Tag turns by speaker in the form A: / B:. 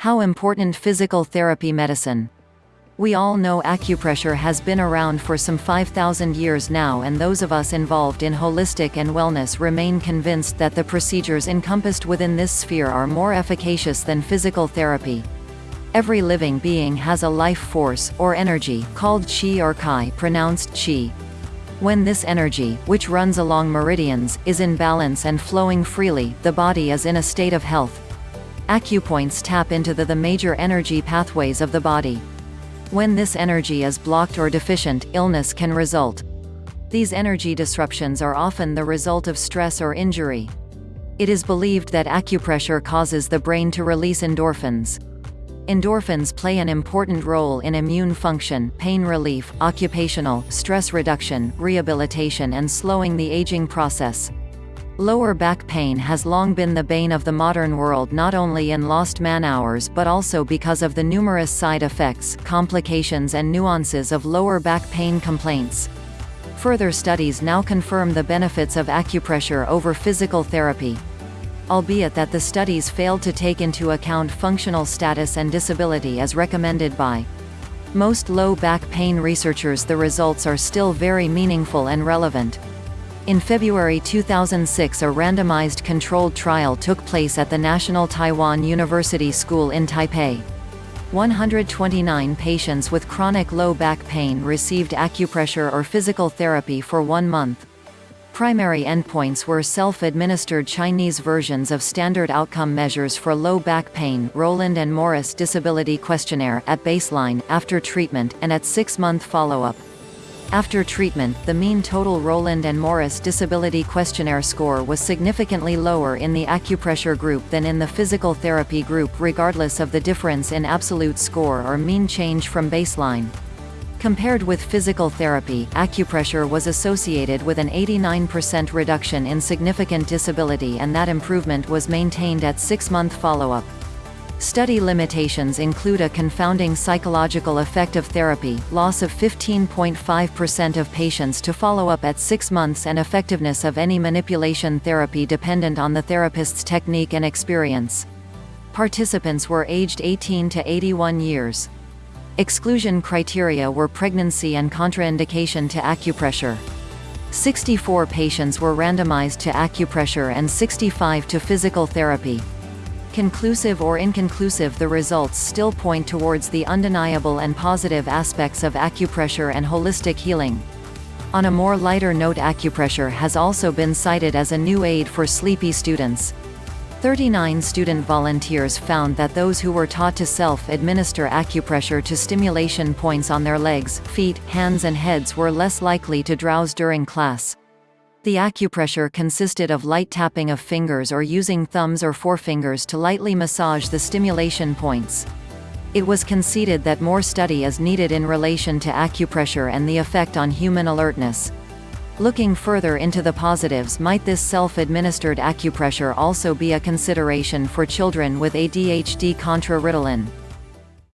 A: How important physical therapy medicine. We all know acupressure has been around for some 5,000 years now and those of us involved in holistic and wellness remain convinced that the procedures encompassed within this sphere are more efficacious than physical therapy. Every living being has a life force, or energy, called qi or kai pronounced qi. When this energy, which runs along meridians, is in balance and flowing freely, the body is in a state of health. Acupoints tap into the, the major energy pathways of the body. When this energy is blocked or deficient, illness can result. These energy disruptions are often the result of stress or injury. It is believed that acupressure causes the brain to release endorphins. Endorphins play an important role in immune function, pain relief, occupational, stress reduction, rehabilitation and slowing the aging process. Lower back pain has long been the bane of the modern world not only in lost man-hours but also because of the numerous side effects, complications and nuances of lower back pain complaints. Further studies now confirm the benefits of acupressure over physical therapy albeit that the studies failed to take into account functional status and disability as recommended by most low back pain researchers the results are still very meaningful and relevant. In February 2006 a randomized controlled trial took place at the National Taiwan University School in Taipei. 129 patients with chronic low back pain received acupressure or physical therapy for one month. Primary endpoints were self-administered Chinese versions of standard outcome measures for low back pain Roland and Morris Disability Questionnaire at baseline, after treatment, and at six-month follow-up. After treatment, the mean total Roland and Morris Disability Questionnaire score was significantly lower in the acupressure group than in the physical therapy group regardless of the difference in absolute score or mean change from baseline. Compared with physical therapy, acupressure was associated with an 89% reduction in significant disability and that improvement was maintained at six-month follow-up. Study limitations include a confounding psychological effect of therapy, loss of 15.5% of patients to follow up at six months and effectiveness of any manipulation therapy dependent on the therapist's technique and experience. Participants were aged 18 to 81 years. Exclusion criteria were pregnancy and contraindication to acupressure. 64 patients were randomized to acupressure and 65 to physical therapy. Conclusive or inconclusive the results still point towards the undeniable and positive aspects of acupressure and holistic healing. On a more lighter note acupressure has also been cited as a new aid for sleepy students. 39 student volunteers found that those who were taught to self-administer acupressure to stimulation points on their legs, feet, hands and heads were less likely to drowse during class. The acupressure consisted of light tapping of fingers or using thumbs or forefingers to lightly massage the stimulation points. It was conceded that more study is needed in relation to acupressure and the effect on human alertness. Looking further into the positives might this self-administered acupressure also be a consideration for children with ADHD contra Ritalin.